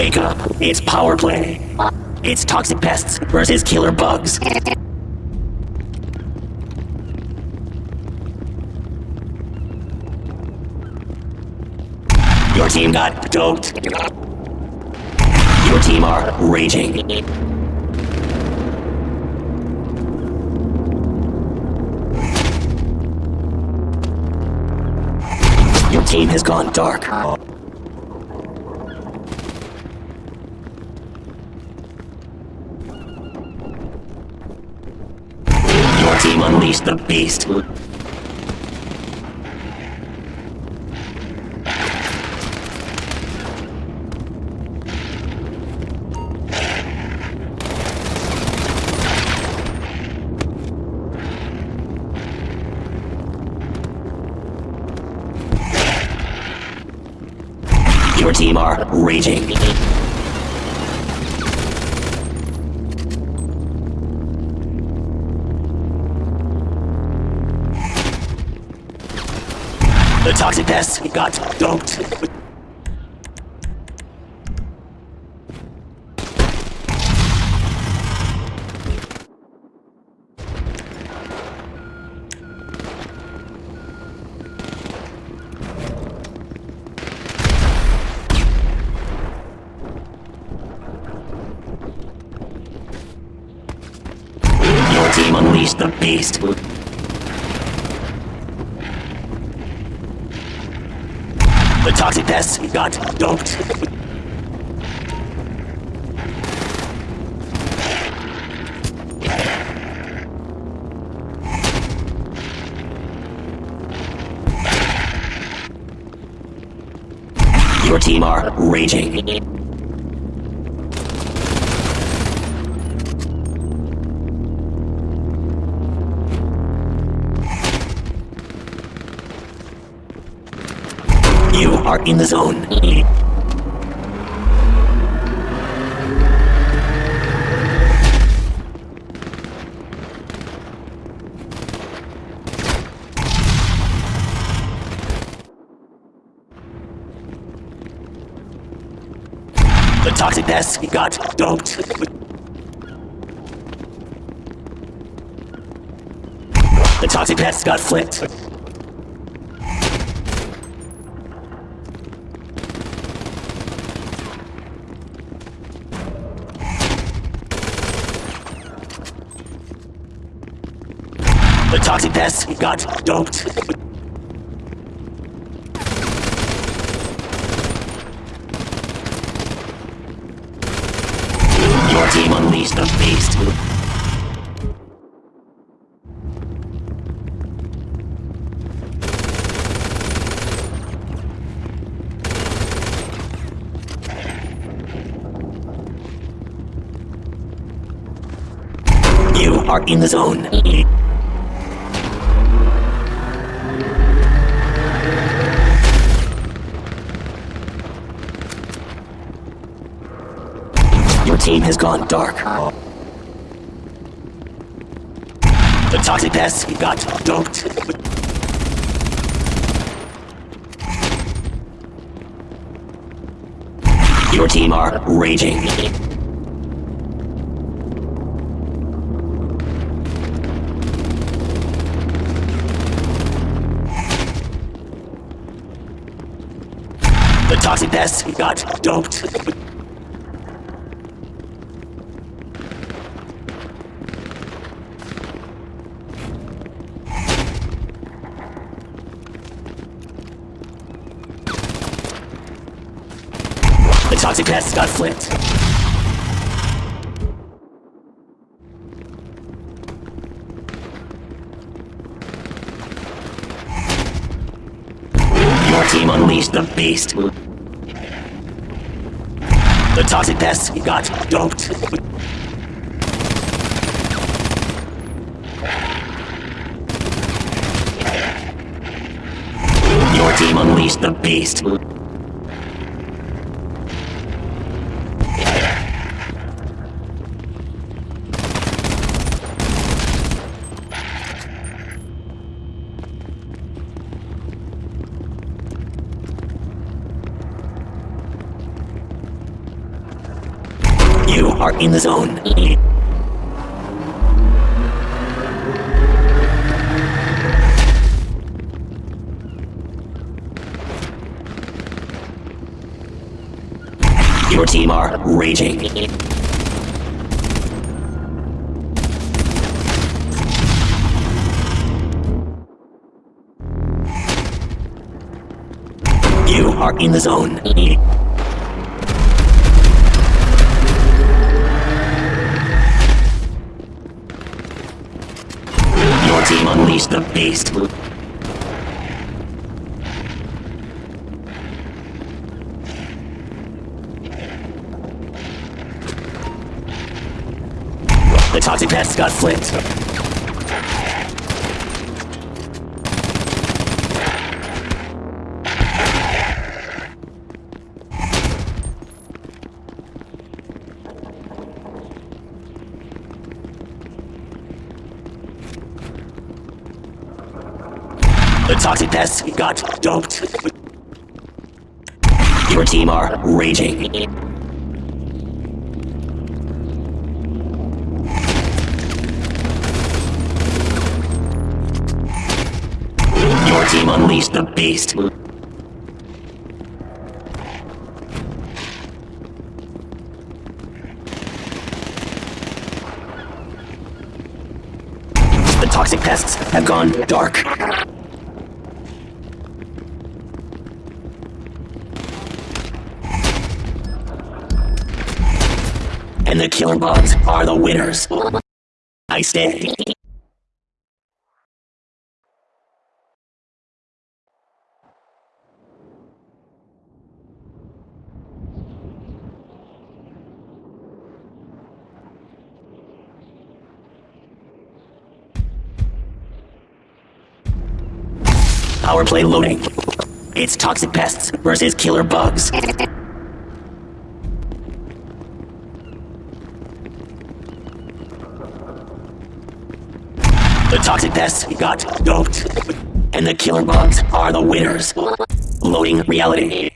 Wake up. It's power play. It's toxic pests versus killer bugs. Your team got doped. Your team are raging. Your team has gone dark. Team the beast. Your team are raging. The toxic pests got team unleashed the beast. The toxic pests got doped. Your team are raging. Are in the zone. The toxic pests got doped. The toxic pests got flipped. The toxic pests got doped. Your team unleashed the beast. You are in the zone. Team has gone dark. The toxic pests got doped. Your team are raging. The toxic pests got doped. Toxic pests got flipped. Your team unleashed the beast. The toxic pests got doped. Your team unleashed the beast. Are in the zone. Your team are raging. You are in the zone. Unleashed the beast. The toxic pests got flipped. Toxic pests got doped. Your team are raging. Your team unleashed the beast. The toxic pests have gone dark. And the killer bugs are the winners. I stay. Power play loading. It's toxic pests versus killer bugs. The toxic pests got doped. And the killer bugs are the winners. Loading reality.